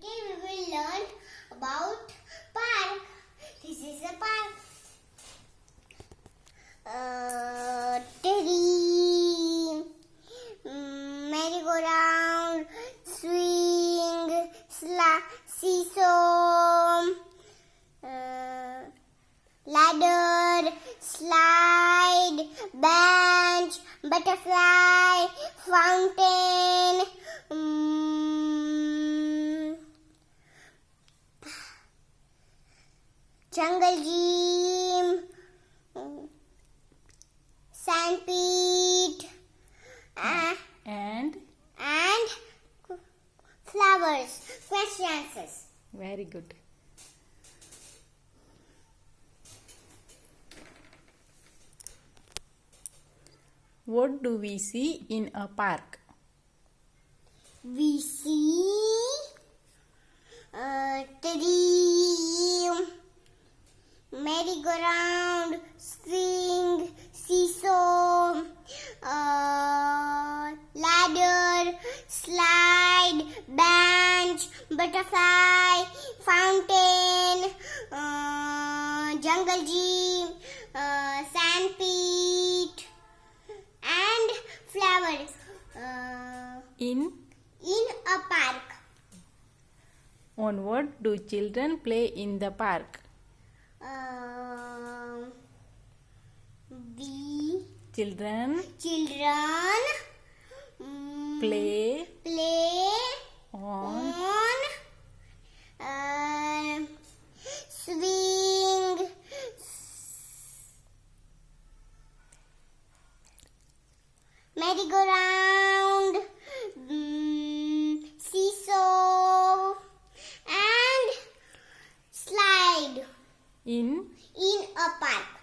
Today we will learn about park. This is a park. Uh, tree, mm, merry-go-round, swing, sla- seesaw, uh, ladder, slide, bench, butterfly, fountain. mm, jungle gym, mm, sandpit, uh, And and flowers. Question answers. very good. What do we see in a park? We see a tree, merry-go-round, swing, seesaw, uh, ladder, slide, bench, butterfly, fountain, uh, jungle gym, uh, sandpit, and flowers. Uh, In in a park. on what do children play in the park? Um, we Children children play. Play on. on uh, swing. Merry-go-round mm, seesaw and slide. In. In a park.